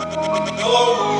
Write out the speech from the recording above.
Hello.